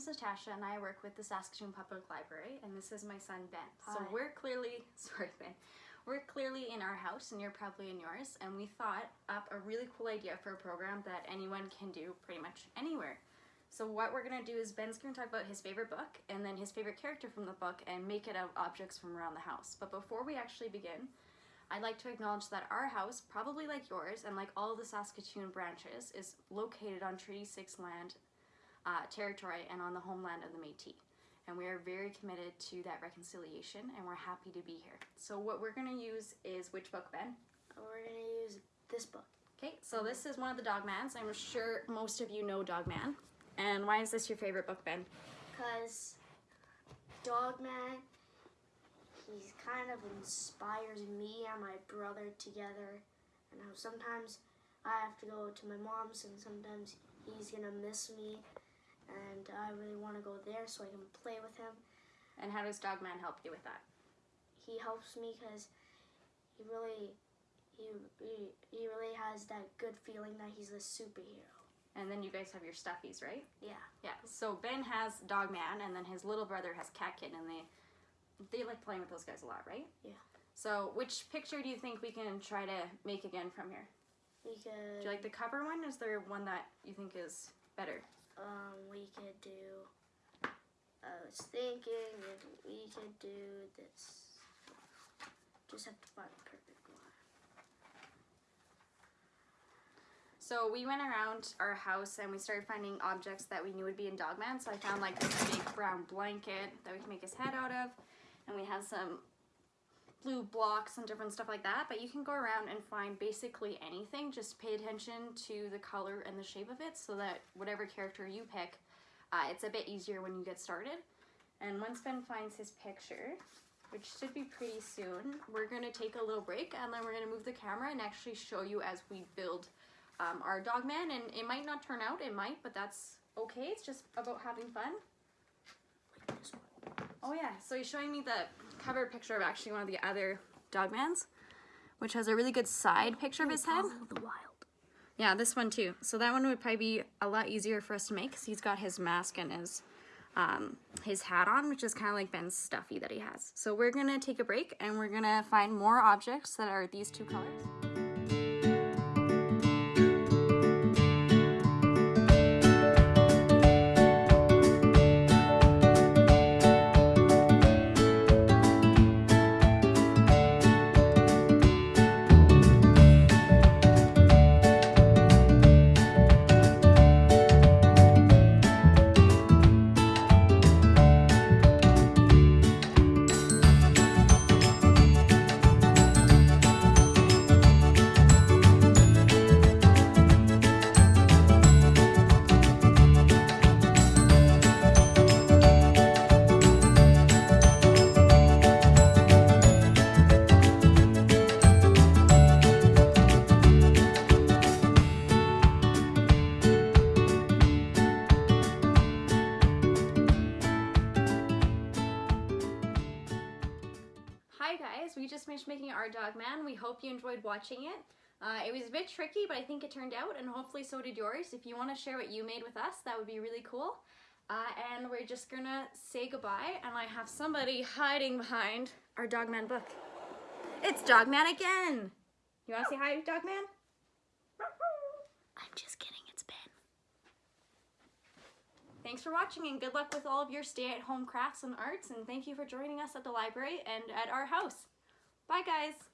is Natasha and I work with the Saskatoon Public Library and this is my son Ben. So we're clearly, sorry Ben, we're clearly in our house and you're probably in yours and we thought up a really cool idea for a program that anyone can do pretty much anywhere. So what we're gonna do is Ben's gonna talk about his favorite book and then his favorite character from the book and make it out of objects from around the house. But before we actually begin, I'd like to acknowledge that our house, probably like yours and like all the Saskatoon branches, is located on Treaty 6 land uh, territory and on the homeland of the Métis. And we are very committed to that reconciliation and we're happy to be here. So what we're gonna use is which book, Ben? We're gonna use this book Okay, so this is one of the Dogmans. I'm sure most of you know Dogman. And why is this your favorite book, Ben? because Dogman, he kind of inspires me and my brother together. And how sometimes I have to go to my mom's, and sometimes he's gonna miss me, and I really want to go there so I can play with him. And how does Dogman help you with that? He helps me because he really, he, he he really has that good feeling that he's a superhero. And then you guys have your stuffies, right? Yeah. Yeah. So Ben has Dogman, and then his little brother has Cat Kitten, and they they like playing with those guys a lot, right? Yeah. So which picture do you think we can try to make again from here? We could. Do you like the cover one? Is there one that you think is better? Um, we could do. I was thinking if we could do this. Just have to find the perfect one. So we went around our house and we started finding objects that we knew would be in Dogman. So I found like this big brown blanket that we can make his head out of, and we have some blue blocks and different stuff like that. But you can go around and find basically anything. Just pay attention to the color and the shape of it, so that whatever character you pick, uh, it's a bit easier when you get started. And once Ben finds his picture, which should be pretty soon, we're gonna take a little break and then we're gonna move the camera and actually show you as we build um, our dog man and it might not turn out it might but that's okay it's just about having fun. Oh yeah. So he's showing me the cover picture of actually one of the other dogmans which has a really good side picture of his head. The wild. yeah this one too. So that one would probably be a lot easier for us to make because he's got his mask and his um, his hat on which is kind of like ben's stuffy that he has. So we're gonna take a break and we're gonna find more objects that are these two colors guys, we just finished making our dog man. We hope you enjoyed watching it. Uh, it was a bit tricky, but I think it turned out, and hopefully so did yours. If you want to share what you made with us, that would be really cool. Uh, and we're just gonna say goodbye, and I have somebody hiding behind our Dogman book. It's Dogman again! You wanna say hi, Dogman? I'm just kidding. It's Ben. Thanks for watching and good luck with all of your stay-at-home crafts and arts and thank you for joining us at the library and at our house. Bye guys!